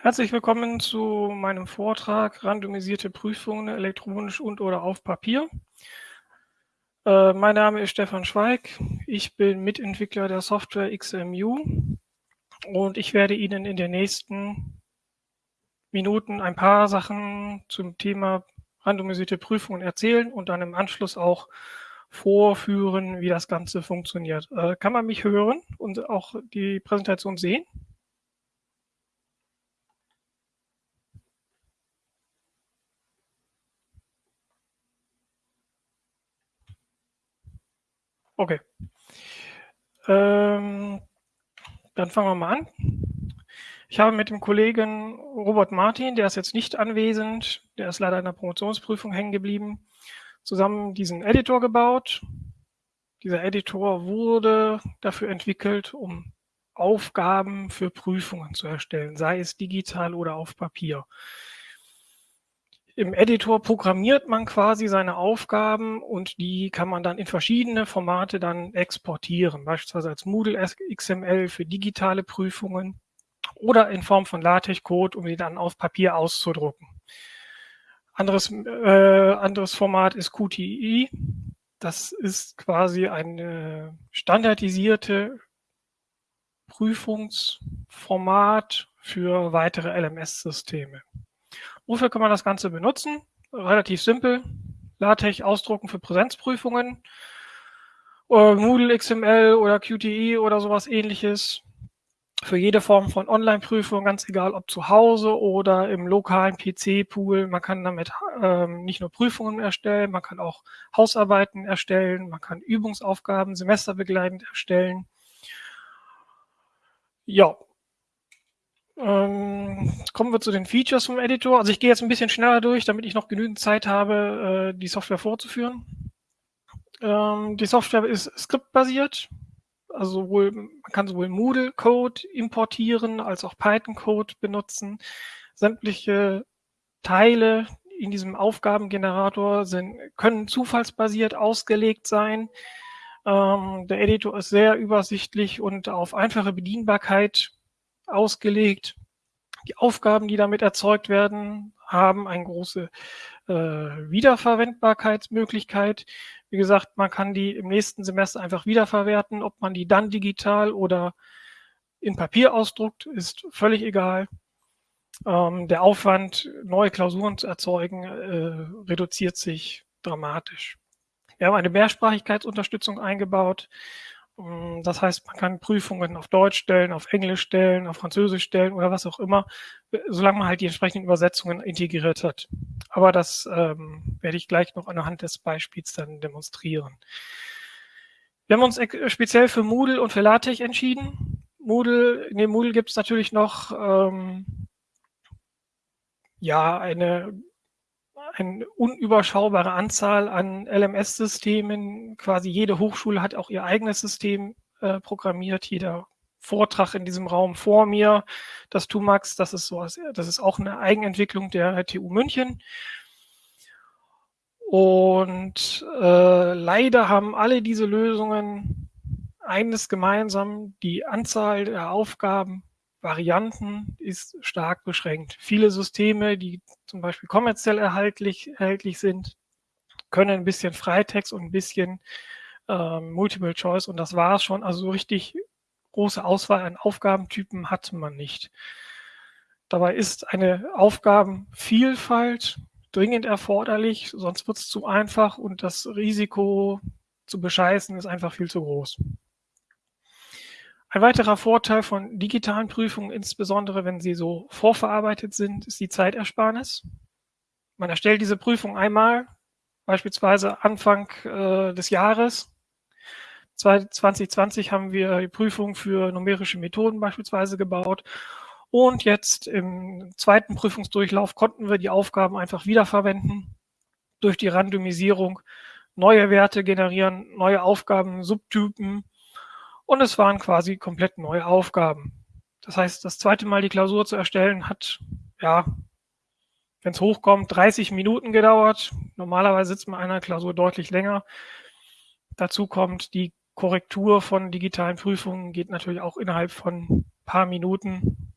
Herzlich willkommen zu meinem Vortrag Randomisierte Prüfungen elektronisch und oder auf Papier. Äh, mein Name ist Stefan Schweig. Ich bin Mitentwickler der Software XMU und ich werde Ihnen in den nächsten Minuten ein paar Sachen zum Thema randomisierte Prüfungen erzählen und dann im Anschluss auch vorführen, wie das Ganze funktioniert. Äh, kann man mich hören und auch die Präsentation sehen? Okay. Ähm, dann fangen wir mal an. Ich habe mit dem Kollegen Robert Martin, der ist jetzt nicht anwesend, der ist leider in der Promotionsprüfung hängen geblieben, zusammen diesen Editor gebaut. Dieser Editor wurde dafür entwickelt, um Aufgaben für Prüfungen zu erstellen, sei es digital oder auf Papier. Im Editor programmiert man quasi seine Aufgaben und die kann man dann in verschiedene Formate dann exportieren, beispielsweise als Moodle XML für digitale Prüfungen oder in Form von LaTeX-Code, um die dann auf Papier auszudrucken. Anderes, äh, anderes Format ist QTI. Das ist quasi ein standardisierte Prüfungsformat für weitere LMS-Systeme. Wofür kann man das Ganze benutzen? Relativ simpel. LaTeX ausdrucken für Präsenzprüfungen. Oder Moodle XML oder QTE oder sowas ähnliches. Für jede Form von Online-Prüfung, ganz egal ob zu Hause oder im lokalen PC-Pool. Man kann damit ähm, nicht nur Prüfungen erstellen, man kann auch Hausarbeiten erstellen, man kann Übungsaufgaben semesterbegleitend erstellen. Ja, ähm, kommen wir zu den Features vom Editor. Also ich gehe jetzt ein bisschen schneller durch, damit ich noch genügend Zeit habe, äh, die Software vorzuführen. Ähm, die Software ist skriptbasiert. Also sowohl, man kann sowohl Moodle-Code importieren als auch Python-Code benutzen. Sämtliche Teile in diesem Aufgabengenerator sind, können zufallsbasiert ausgelegt sein. Ähm, der Editor ist sehr übersichtlich und auf einfache Bedienbarkeit ausgelegt. Die Aufgaben, die damit erzeugt werden, haben eine große äh, Wiederverwendbarkeitsmöglichkeit. Wie gesagt, man kann die im nächsten Semester einfach wiederverwerten. Ob man die dann digital oder in Papier ausdruckt, ist völlig egal. Ähm, der Aufwand, neue Klausuren zu erzeugen, äh, reduziert sich dramatisch. Wir haben eine Mehrsprachigkeitsunterstützung eingebaut. Mm, das heißt, man kann Prüfungen auf Deutsch stellen, auf Englisch stellen, auf Französisch stellen oder was auch immer, solange man halt die entsprechenden Übersetzungen integriert hat. Aber das ähm, werde ich gleich noch anhand des Beispiels dann demonstrieren. Wir haben uns speziell für Moodle und für LaTeX entschieden. Moodle, dem Moodle gibt es natürlich noch ähm, ja eine eine unüberschaubare Anzahl an LMS-Systemen. Quasi jede Hochschule hat auch ihr eigenes System äh, programmiert. Jeder Vortrag in diesem Raum vor mir, das TUMAX, das ist so, das ist auch eine Eigenentwicklung der TU München. Und äh, leider haben alle diese Lösungen eines gemeinsam, die Anzahl der Aufgaben Varianten ist stark beschränkt. Viele Systeme, die zum Beispiel kommerziell erhaltlich, erhältlich sind, können ein bisschen Freitext und ein bisschen ähm, Multiple Choice und das war es schon. Also so richtig große Auswahl an Aufgabentypen hat man nicht. Dabei ist eine Aufgabenvielfalt dringend erforderlich, sonst wird es zu einfach und das Risiko zu bescheißen ist einfach viel zu groß. Ein weiterer Vorteil von digitalen Prüfungen, insbesondere wenn sie so vorverarbeitet sind, ist die Zeitersparnis. Man erstellt diese Prüfung einmal, beispielsweise Anfang äh, des Jahres. 2020 haben wir die Prüfung für numerische Methoden beispielsweise gebaut. Und jetzt im zweiten Prüfungsdurchlauf konnten wir die Aufgaben einfach wiederverwenden durch die Randomisierung, neue Werte generieren, neue Aufgaben, Subtypen und es waren quasi komplett neue Aufgaben. Das heißt, das zweite Mal die Klausur zu erstellen hat, ja, wenn es hochkommt, 30 Minuten gedauert. Normalerweise sitzt man einer Klausur deutlich länger. Dazu kommt die Korrektur von digitalen Prüfungen geht natürlich auch innerhalb von ein paar Minuten.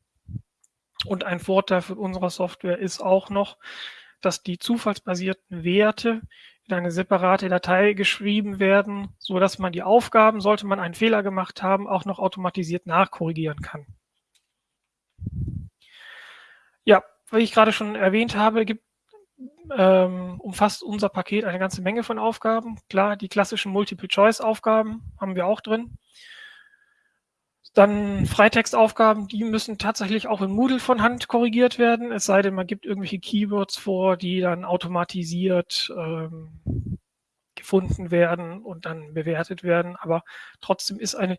Und ein Vorteil von unserer Software ist auch noch, dass die zufallsbasierten Werte eine separate Datei geschrieben werden, so dass man die Aufgaben, sollte man einen Fehler gemacht haben, auch noch automatisiert nachkorrigieren kann. Ja, wie ich gerade schon erwähnt habe, gibt, ähm, umfasst unser Paket eine ganze Menge von Aufgaben. Klar, die klassischen Multiple-Choice-Aufgaben haben wir auch drin. Dann Freitextaufgaben, die müssen tatsächlich auch in Moodle von Hand korrigiert werden, es sei denn, man gibt irgendwelche Keywords vor, die dann automatisiert ähm, gefunden werden und dann bewertet werden. Aber trotzdem ist eine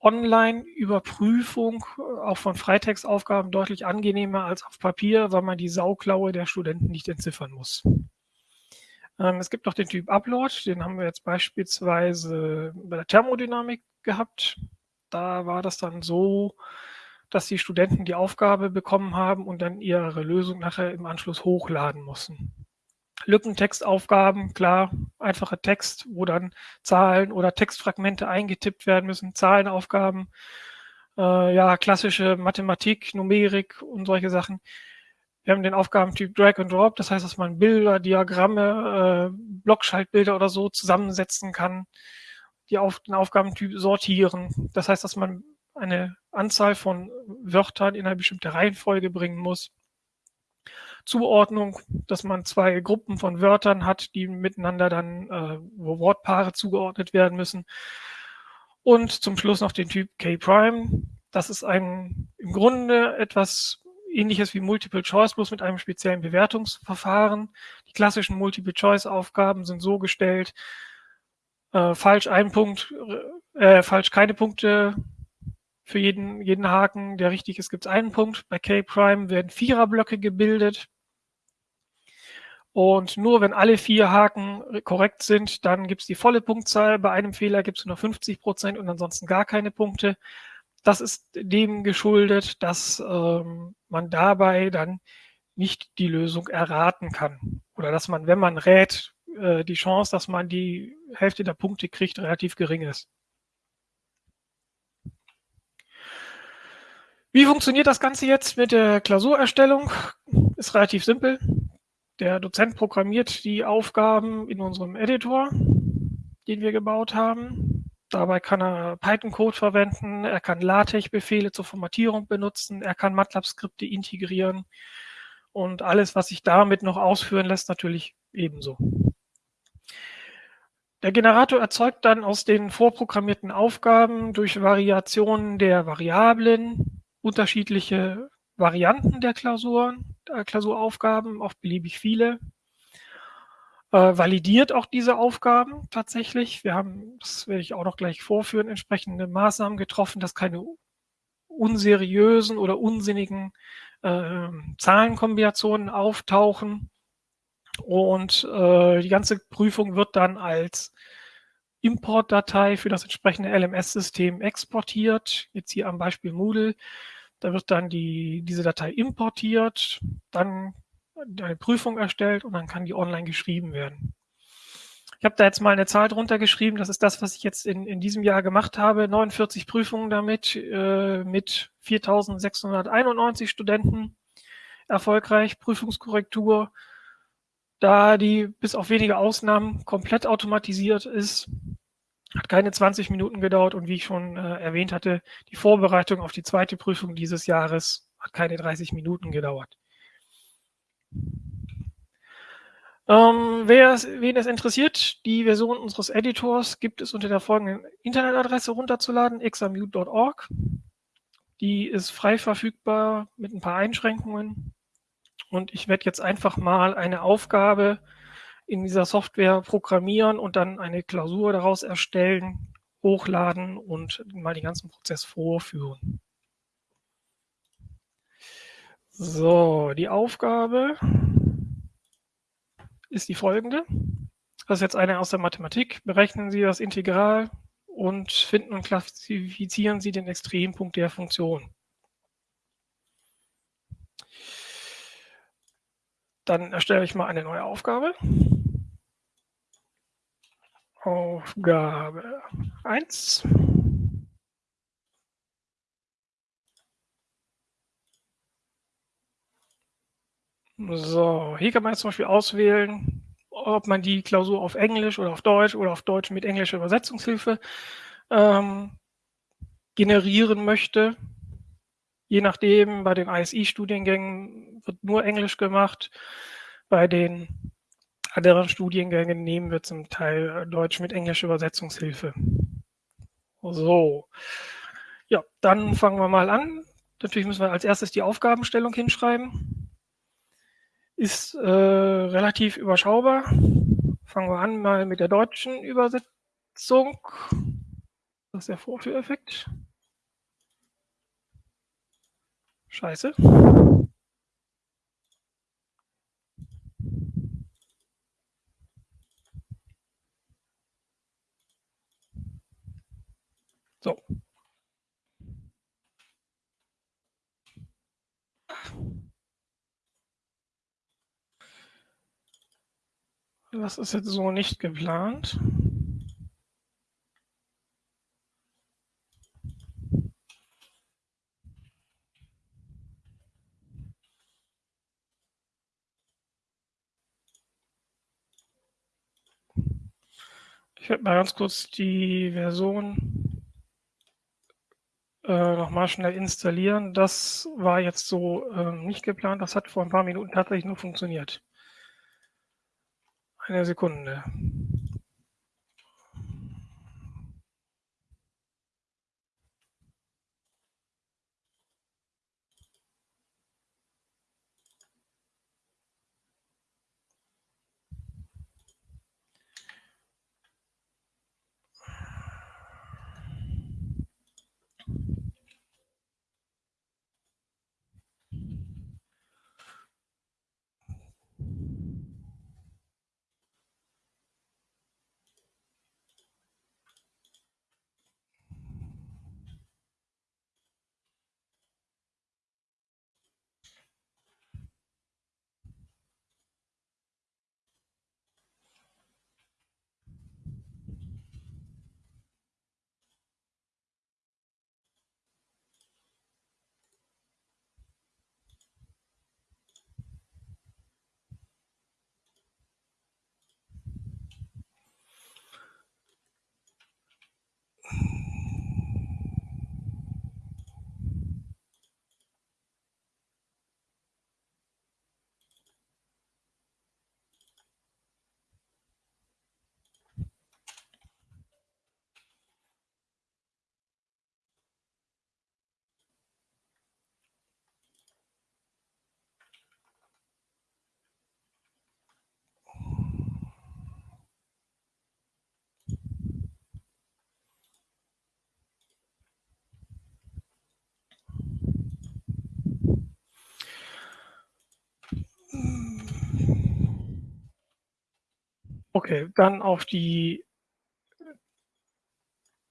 Online-Überprüfung äh, auch von Freitextaufgaben deutlich angenehmer als auf Papier, weil man die Sauklaue der Studenten nicht entziffern muss. Ähm, es gibt noch den Typ Upload, den haben wir jetzt beispielsweise bei der Thermodynamik gehabt. Da war das dann so, dass die Studenten die Aufgabe bekommen haben und dann ihre Lösung nachher im Anschluss hochladen mussten. Lückentextaufgaben, klar, einfacher Text, wo dann Zahlen oder Textfragmente eingetippt werden müssen, Zahlenaufgaben, äh, ja, klassische Mathematik, Numerik und solche Sachen. Wir haben den Aufgabentyp Drag and Drop, das heißt, dass man Bilder, Diagramme, äh, Blockschaltbilder oder so zusammensetzen kann die auf den Aufgabentyp sortieren. Das heißt, dass man eine Anzahl von Wörtern in eine bestimmte Reihenfolge bringen muss. Zuordnung, dass man zwei Gruppen von Wörtern hat, die miteinander dann, äh, wo Wortpaare zugeordnet werden müssen. Und zum Schluss noch den Typ K-Prime. Das ist ein im Grunde etwas ähnliches wie Multiple Choice, bloß mit einem speziellen Bewertungsverfahren. Die klassischen Multiple Choice Aufgaben sind so gestellt, äh, falsch ein Punkt, äh, falsch keine Punkte für jeden, jeden Haken, der richtig ist, gibt es einen Punkt. Bei K-Prime werden Viererblöcke gebildet. Und nur wenn alle vier Haken korrekt sind, dann gibt es die volle Punktzahl. Bei einem Fehler gibt es nur 50 Prozent und ansonsten gar keine Punkte. Das ist dem geschuldet, dass ähm, man dabei dann nicht die Lösung erraten kann. Oder dass man, wenn man rät, äh, die Chance, dass man die Hälfte der Punkte kriegt, relativ gering ist. Wie funktioniert das Ganze jetzt mit der Klausurerstellung? Ist relativ simpel. Der Dozent programmiert die Aufgaben in unserem Editor, den wir gebaut haben. Dabei kann er Python-Code verwenden, er kann LaTeX-Befehle zur Formatierung benutzen, er kann MATLAB-Skripte integrieren und alles, was sich damit noch ausführen lässt, natürlich ebenso. Der Generator erzeugt dann aus den vorprogrammierten Aufgaben durch Variationen der Variablen unterschiedliche Varianten der Klausuren, der Klausuraufgaben, auch beliebig viele. Äh, validiert auch diese Aufgaben tatsächlich. Wir haben, das werde ich auch noch gleich vorführen, entsprechende Maßnahmen getroffen, dass keine unseriösen oder unsinnigen äh, Zahlenkombinationen auftauchen. Und äh, die ganze Prüfung wird dann als Importdatei für das entsprechende LMS-System exportiert. Jetzt hier am Beispiel Moodle. Da wird dann die, diese Datei importiert, dann eine Prüfung erstellt und dann kann die online geschrieben werden. Ich habe da jetzt mal eine Zahl drunter geschrieben. Das ist das, was ich jetzt in, in diesem Jahr gemacht habe. 49 Prüfungen damit äh, mit 4.691 Studenten erfolgreich. Prüfungskorrektur da die bis auf wenige Ausnahmen komplett automatisiert ist. Hat keine 20 Minuten gedauert und wie ich schon äh, erwähnt hatte, die Vorbereitung auf die zweite Prüfung dieses Jahres hat keine 30 Minuten gedauert. Ähm, wer es, wen es interessiert, die Version unseres Editors gibt es unter der folgenden Internetadresse runterzuladen, examute.org. Die ist frei verfügbar mit ein paar Einschränkungen. Und ich werde jetzt einfach mal eine Aufgabe in dieser Software programmieren und dann eine Klausur daraus erstellen, hochladen und mal den ganzen Prozess vorführen. So, die Aufgabe ist die folgende. Das ist jetzt eine aus der Mathematik. Berechnen Sie das Integral und finden und klassifizieren Sie den Extrempunkt der Funktion. Dann erstelle ich mal eine neue Aufgabe. Aufgabe 1. So, hier kann man jetzt zum Beispiel auswählen, ob man die Klausur auf Englisch oder auf Deutsch oder auf Deutsch mit englischer Übersetzungshilfe ähm, generieren möchte. Je nachdem, bei den ISI-Studiengängen wird nur Englisch gemacht. Bei den anderen Studiengängen nehmen wir zum Teil Deutsch mit englischer Übersetzungshilfe. So, ja, dann fangen wir mal an. Natürlich müssen wir als erstes die Aufgabenstellung hinschreiben. Ist äh, relativ überschaubar. Fangen wir an mal mit der deutschen Übersetzung. Das ist der Vorführeffekt. Scheiße. So. Das ist jetzt so nicht geplant. Ich werde mal ganz kurz die Version äh, nochmal schnell installieren. Das war jetzt so äh, nicht geplant. Das hat vor ein paar Minuten tatsächlich nur funktioniert. Eine Sekunde. Okay, dann auf die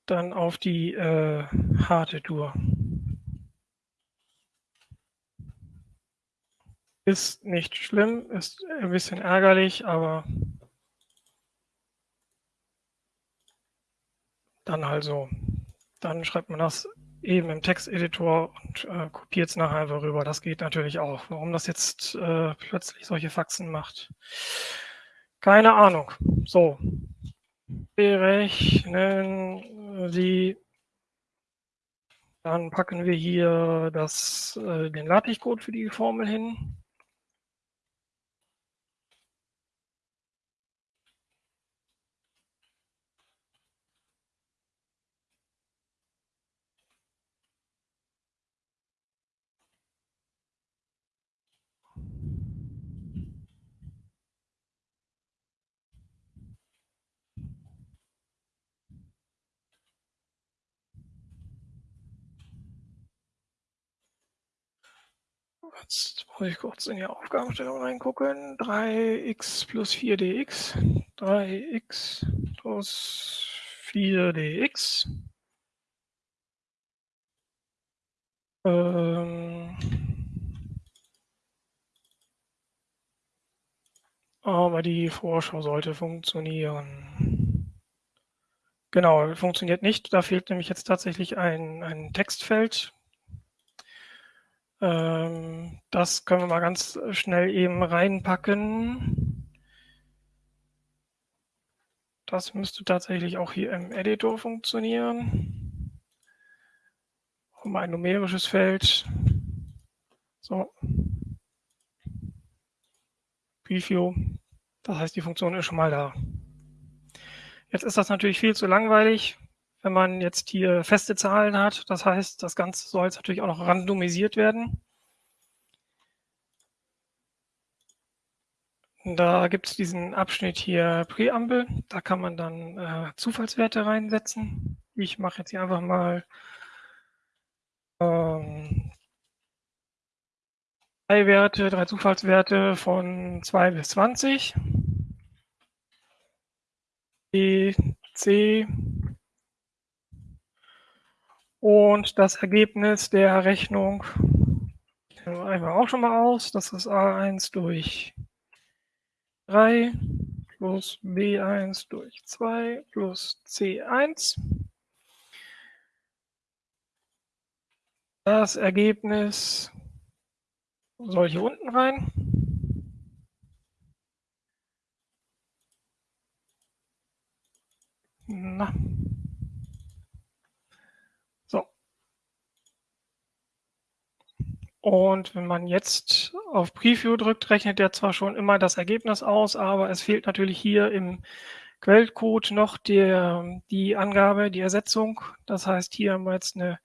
dann auf die äh, harte Tour. Ist nicht schlimm, ist ein bisschen ärgerlich, aber dann halt so. Dann schreibt man das eben im Texteditor und äh, kopiert es nachher einfach rüber. Das geht natürlich auch. Warum das jetzt äh, plötzlich solche Faxen macht. Keine Ahnung. So. Berechnen Sie. Dann packen wir hier das, äh, den LaTeX-Code für die Formel hin. Jetzt muss ich kurz in die Aufgabenstellung reingucken. 3x plus 4dx. 3x plus 4dx. Ähm aber die Vorschau sollte funktionieren. Genau, funktioniert nicht. Da fehlt nämlich jetzt tatsächlich ein, ein Textfeld. Ähm, das können wir mal ganz schnell eben reinpacken. Das müsste tatsächlich auch hier im Editor funktionieren. Um ein numerisches Feld. So. Preview. Das heißt, die Funktion ist schon mal da. Jetzt ist das natürlich viel zu langweilig, wenn man jetzt hier feste Zahlen hat. Das heißt, das Ganze soll jetzt natürlich auch noch randomisiert werden. Da gibt es diesen Abschnitt hier Präambel. Da kann man dann äh, Zufallswerte reinsetzen. Ich mache jetzt hier einfach mal ähm, drei Werte, drei Zufallswerte von 2 bis 20. B, C und das Ergebnis der Rechnung wir auch schon mal aus. Das ist A1 durch 3 plus B1 durch 2 plus C1. Das Ergebnis soll hier unten rein. Na. Und wenn man jetzt auf Preview drückt, rechnet er zwar schon immer das Ergebnis aus, aber es fehlt natürlich hier im Quellcode noch der, die Angabe, die Ersetzung. Das heißt, hier haben wir jetzt eine,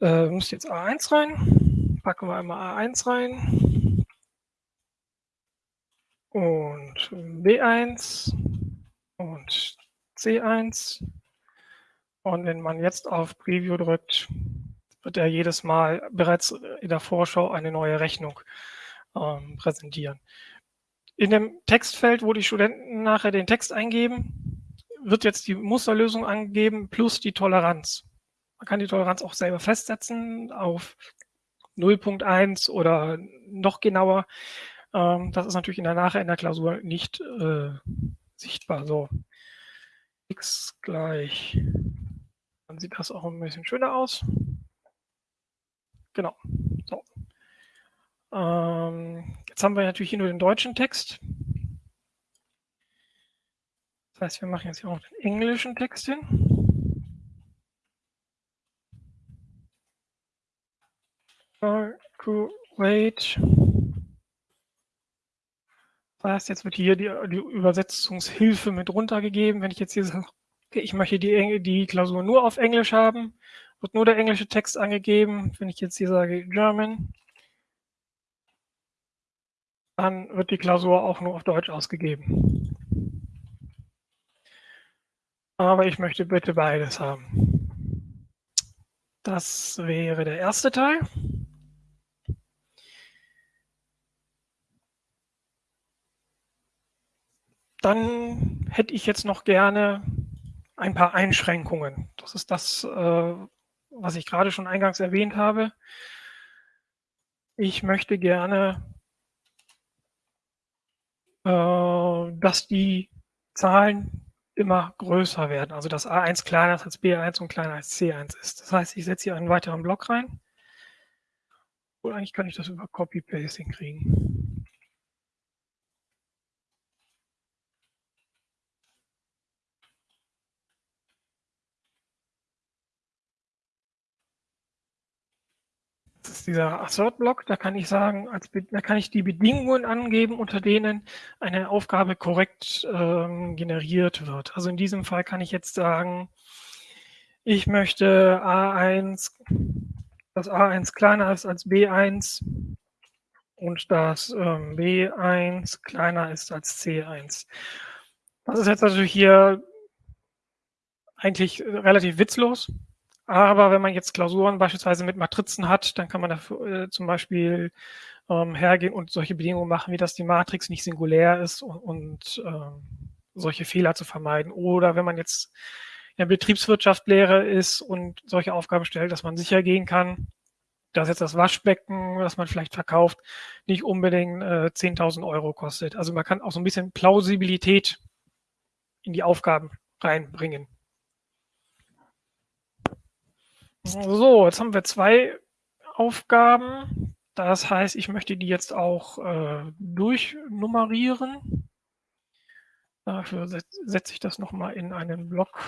äh, müsste jetzt A1 rein. Packen wir einmal A1 rein. Und B1 und C1. Und wenn man jetzt auf Preview drückt, wird er jedes Mal bereits in der Vorschau eine neue Rechnung ähm, präsentieren. In dem Textfeld, wo die Studenten nachher den Text eingeben, wird jetzt die Musterlösung angegeben plus die Toleranz. Man kann die Toleranz auch selber festsetzen auf 0.1 oder noch genauer. Ähm, das ist natürlich in der nachher in der Klausur nicht äh, sichtbar. So, x gleich. Dann sieht das auch ein bisschen schöner aus. Genau. So. Ähm, jetzt haben wir natürlich hier nur den deutschen Text. Das heißt, wir machen jetzt hier auch den englischen Text hin. Wait. Das heißt, jetzt wird hier die, die Übersetzungshilfe mit runtergegeben. Wenn ich jetzt hier sage, okay, ich möchte die, die Klausur nur auf Englisch haben, wird nur der englische Text angegeben. Wenn ich jetzt hier sage German, dann wird die Klausur auch nur auf Deutsch ausgegeben. Aber ich möchte bitte beides haben. Das wäre der erste Teil. Dann hätte ich jetzt noch gerne ein paar Einschränkungen. Das ist das, äh, was ich gerade schon eingangs erwähnt habe. Ich möchte gerne, äh, dass die Zahlen immer größer werden. Also dass A1 kleiner ist als B1 und kleiner als C1 ist. Das heißt, ich setze hier einen weiteren Block rein. Oder eigentlich kann ich das über Copy-Paste hinkriegen. Dieser Assert-Block, da kann ich sagen, als, da kann ich die Bedingungen angeben, unter denen eine Aufgabe korrekt ähm, generiert wird. Also in diesem Fall kann ich jetzt sagen, ich möchte A1, dass A1 kleiner ist als B1 und dass ähm, B1 kleiner ist als C1. Das ist jetzt natürlich hier eigentlich relativ witzlos. Aber wenn man jetzt Klausuren beispielsweise mit Matrizen hat, dann kann man dafür äh, zum Beispiel ähm, hergehen und solche Bedingungen machen, wie dass die Matrix nicht singulär ist und, und ähm, solche Fehler zu vermeiden. Oder wenn man jetzt in der Betriebswirtschaft ist und solche Aufgaben stellt, dass man sicher gehen kann, dass jetzt das Waschbecken, das man vielleicht verkauft, nicht unbedingt äh, 10.000 Euro kostet. Also man kann auch so ein bisschen Plausibilität in die Aufgaben reinbringen. So, jetzt haben wir zwei Aufgaben. Das heißt, ich möchte die jetzt auch äh, durchnummerieren. Dafür setze ich das nochmal in einen Block.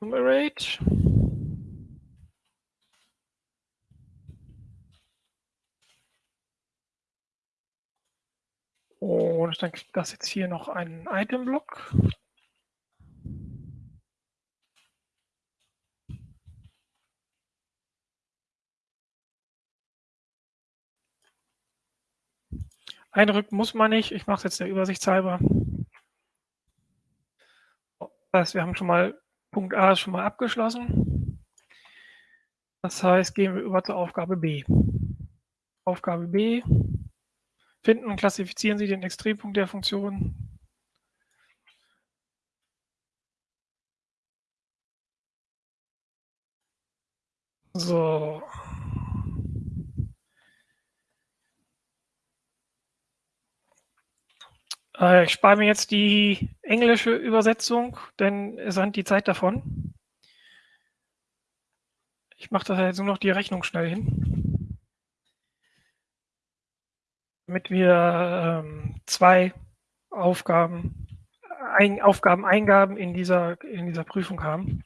Numerate. Und dann kriegt das jetzt hier noch einen Item-Block. Einrücken muss man nicht. Ich mache es jetzt der Übersicht halber. Das heißt, wir haben schon mal Punkt A schon mal abgeschlossen. Das heißt, gehen wir über zur Aufgabe B. Aufgabe B. Finden und klassifizieren Sie den Extrempunkt der Funktion. So, Äh, ich spare mir jetzt die englische Übersetzung, denn es rennt die Zeit davon. Ich mache das jetzt nur noch die Rechnung schnell hin. Damit wir ähm, zwei Aufgaben, ein, Aufgabeneingaben in dieser, in dieser Prüfung haben.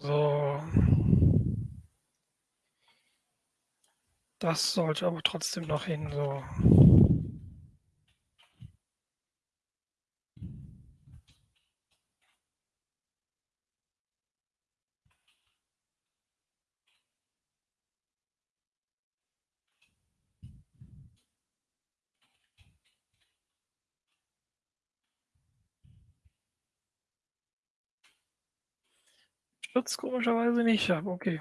So. Das sollte aber trotzdem noch hin, so. Stürzt komischerweise nicht ab, okay.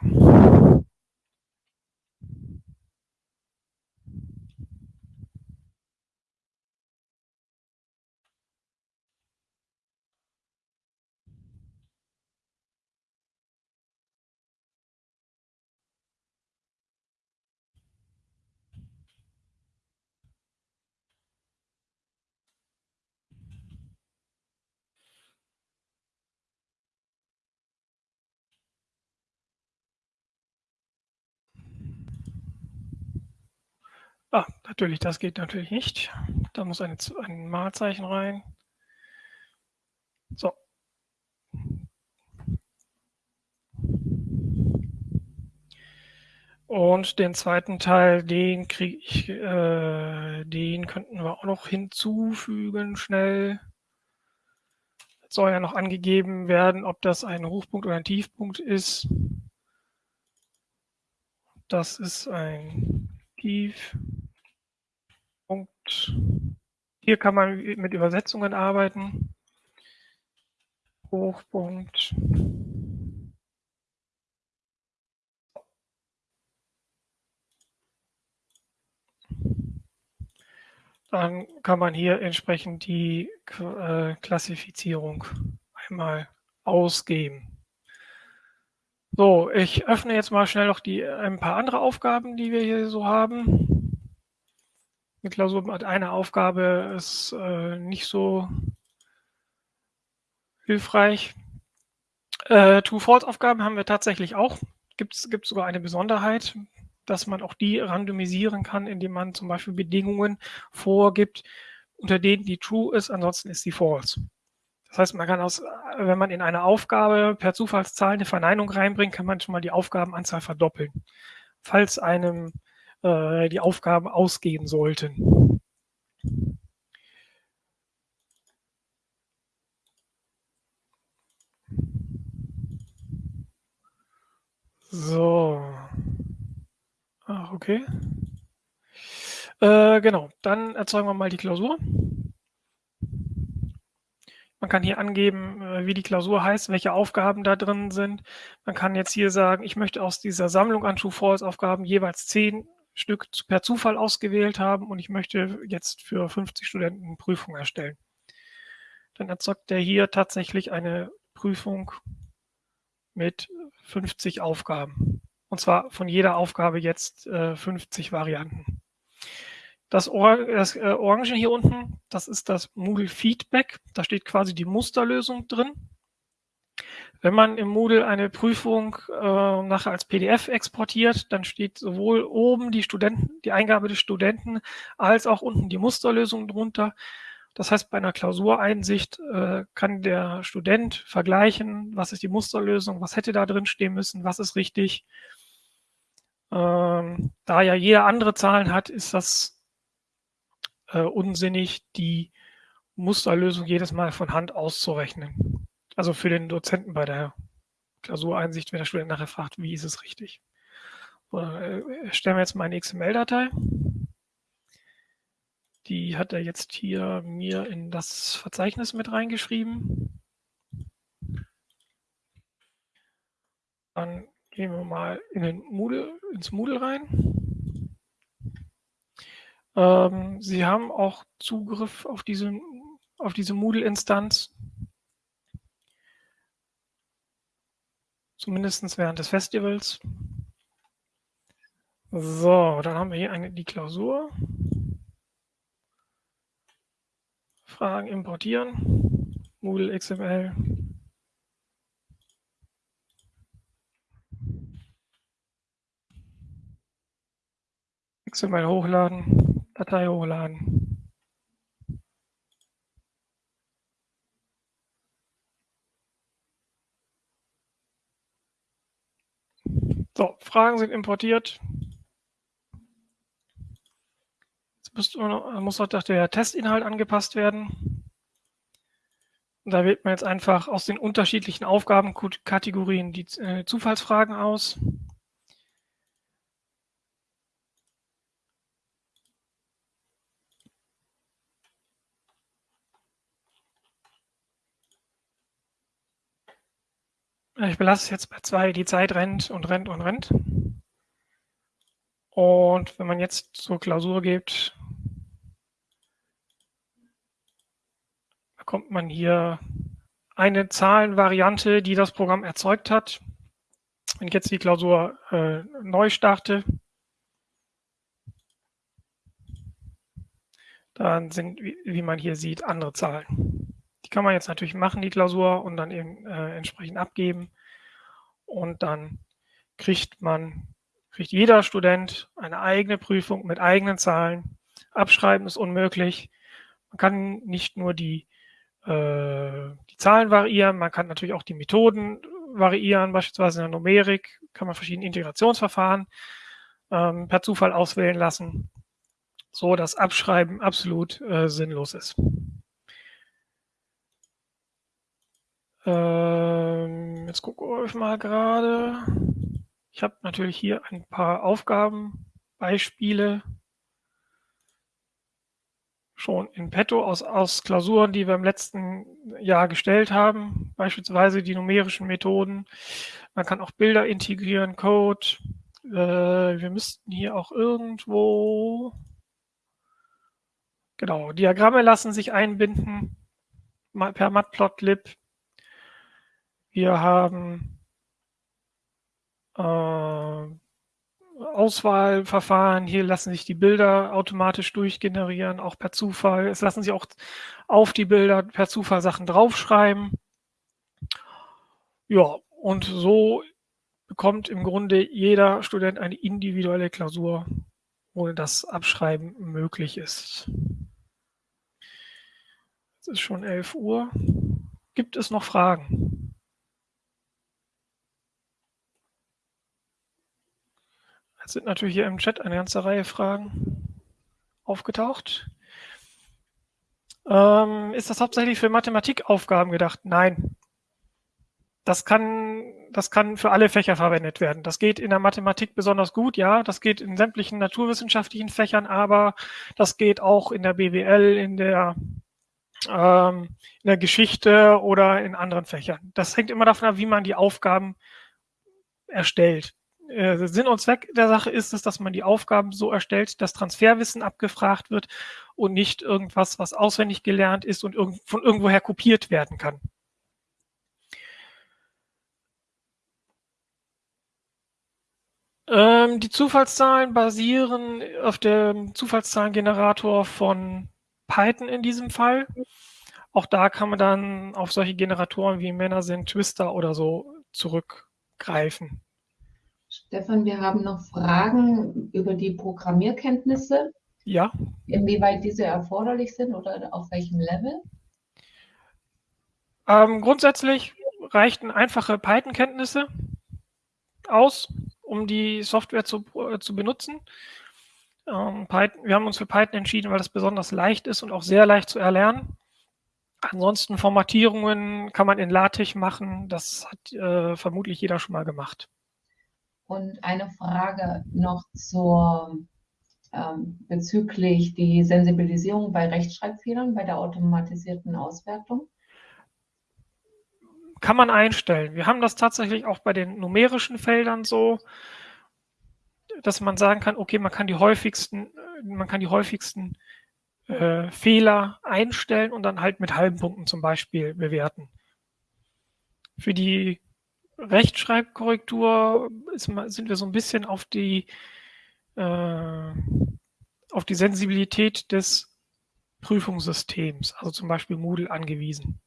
Ah, natürlich, das geht natürlich nicht. Da muss eine, ein Malzeichen rein. So. Und den zweiten Teil, den kriege ich, äh, den könnten wir auch noch hinzufügen, schnell. Jetzt soll ja noch angegeben werden, ob das ein Hochpunkt oder ein Tiefpunkt ist. Das ist ein Tief. Punkt. Hier kann man mit Übersetzungen arbeiten. Hochpunkt. Dann kann man hier entsprechend die äh, Klassifizierung einmal ausgeben. So, ich öffne jetzt mal schnell noch die, ein paar andere Aufgaben, die wir hier so haben. Eine Klausur mit einer Aufgabe ist äh, nicht so hilfreich. Äh, True-False-Aufgaben haben wir tatsächlich auch. Gibt es sogar eine Besonderheit, dass man auch die randomisieren kann, indem man zum Beispiel Bedingungen vorgibt, unter denen die True ist, ansonsten ist die False. Das heißt, man kann aus, wenn man in eine Aufgabe per Zufallszahl eine Verneinung reinbringt, kann man schon mal die Aufgabenanzahl verdoppeln. Falls einem äh, die Aufgaben ausgehen sollten. So. Ach, okay. Äh, genau, dann erzeugen wir mal die Klausur. Man kann hier angeben, äh, wie die Klausur heißt, welche Aufgaben da drin sind. Man kann jetzt hier sagen, ich möchte aus dieser Sammlung an True-False-Aufgaben jeweils zehn Stück per Zufall ausgewählt haben und ich möchte jetzt für 50 Studenten Prüfung erstellen. Dann erzeugt er hier tatsächlich eine Prüfung mit 50 Aufgaben. Und zwar von jeder Aufgabe jetzt äh, 50 Varianten. Das, Or das äh, Orange hier unten, das ist das Moodle Feedback. Da steht quasi die Musterlösung drin. Wenn man im Moodle eine Prüfung äh, nachher als PDF exportiert, dann steht sowohl oben die Studenten, die Eingabe des Studenten, als auch unten die Musterlösung drunter. Das heißt, bei einer Klausureinsicht äh, kann der Student vergleichen, was ist die Musterlösung, was hätte da drin stehen müssen, was ist richtig. Ähm, da ja jeder andere Zahlen hat, ist das äh, unsinnig, die Musterlösung jedes Mal von Hand auszurechnen. Also für den Dozenten bei der Klausureinsicht, wenn der Student nachher fragt, wie ist es richtig. So, äh, erstellen wir jetzt mal eine XML-Datei. Die hat er jetzt hier mir in das Verzeichnis mit reingeschrieben. Dann gehen wir mal in den Moodle, ins Moodle rein. Ähm, Sie haben auch Zugriff auf diese, auf diese Moodle-Instanz. Zumindest während des Festivals. So, dann haben wir hier eine, die Klausur. Fragen importieren. Moodle XML. XML hochladen. Datei hochladen. So, Fragen sind importiert. Jetzt muss, muss auch der Testinhalt angepasst werden. Und da wählt man jetzt einfach aus den unterschiedlichen Aufgabenkategorien die äh, Zufallsfragen aus. Ich belasse jetzt bei zwei, die Zeit rennt und rennt und rennt. Und wenn man jetzt zur Klausur geht, bekommt man hier eine Zahlenvariante, die das Programm erzeugt hat. Wenn ich jetzt die Klausur äh, neu starte, dann sind, wie man hier sieht, andere Zahlen. Die kann man jetzt natürlich machen, die Klausur, und dann eben äh, entsprechend abgeben. Und dann kriegt man, kriegt jeder Student eine eigene Prüfung mit eigenen Zahlen. Abschreiben ist unmöglich. Man kann nicht nur die, äh, die Zahlen variieren, man kann natürlich auch die Methoden variieren, beispielsweise in der Numerik kann man verschiedene Integrationsverfahren ähm, per Zufall auswählen lassen, so dass Abschreiben absolut äh, sinnlos ist. Ähm, jetzt gucke ich mal gerade. Ich habe natürlich hier ein paar Aufgabenbeispiele schon in petto aus, aus Klausuren, die wir im letzten Jahr gestellt haben, beispielsweise die numerischen Methoden. Man kann auch Bilder integrieren, Code. Äh, wir müssten hier auch irgendwo, genau, Diagramme lassen sich einbinden per Matplotlib. Wir haben äh, Auswahlverfahren. Hier lassen sich die Bilder automatisch durchgenerieren, auch per Zufall. Es lassen sich auch auf die Bilder per Zufall Sachen draufschreiben. Ja, und so bekommt im Grunde jeder Student eine individuelle Klausur, ohne dass Abschreiben möglich ist. Es ist schon 11 Uhr. Gibt es noch Fragen? Es sind natürlich hier im Chat eine ganze Reihe Fragen aufgetaucht. Ähm, ist das hauptsächlich für Mathematikaufgaben gedacht? Nein. Das kann, das kann für alle Fächer verwendet werden. Das geht in der Mathematik besonders gut, ja. Das geht in sämtlichen naturwissenschaftlichen Fächern, aber das geht auch in der BWL, in der ähm, in der Geschichte oder in anderen Fächern. Das hängt immer davon ab, wie man die Aufgaben erstellt. Äh, Sinn und Zweck der Sache ist es, dass man die Aufgaben so erstellt, dass Transferwissen abgefragt wird und nicht irgendwas, was auswendig gelernt ist und irg von irgendwoher kopiert werden kann. Ähm, die Zufallszahlen basieren auf dem Zufallszahlengenerator von Python in diesem Fall. Auch da kann man dann auf solche Generatoren wie Männer sind, Twister oder so zurückgreifen. Stefan, wir haben noch Fragen über die Programmierkenntnisse. Ja. Inwieweit diese erforderlich sind oder auf welchem Level? Ähm, grundsätzlich reichten einfache Python-Kenntnisse aus, um die Software zu, äh, zu benutzen. Ähm, Python, wir haben uns für Python entschieden, weil das besonders leicht ist und auch sehr leicht zu erlernen. Ansonsten Formatierungen kann man in LaTeX machen. Das hat äh, vermutlich jeder schon mal gemacht. Und eine Frage noch zur, ähm, bezüglich die Sensibilisierung bei Rechtschreibfehlern bei der automatisierten Auswertung. Kann man einstellen. Wir haben das tatsächlich auch bei den numerischen Feldern so, dass man sagen kann, okay, man kann die häufigsten, man kann die häufigsten äh, Fehler einstellen und dann halt mit halben Punkten zum Beispiel bewerten. Für die Rechtschreibkorrektur ist, sind wir so ein bisschen auf die, äh, auf die Sensibilität des Prüfungssystems, also zum Beispiel Moodle, angewiesen.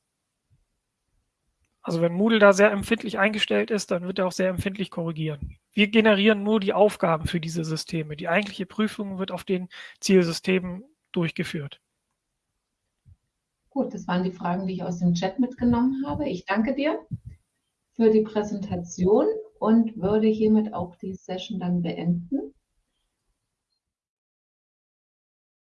Also wenn Moodle da sehr empfindlich eingestellt ist, dann wird er auch sehr empfindlich korrigieren. Wir generieren nur die Aufgaben für diese Systeme. Die eigentliche Prüfung wird auf den Zielsystemen durchgeführt. Gut, das waren die Fragen, die ich aus dem Chat mitgenommen habe. Ich danke dir für die Präsentation und würde hiermit auch die Session dann beenden.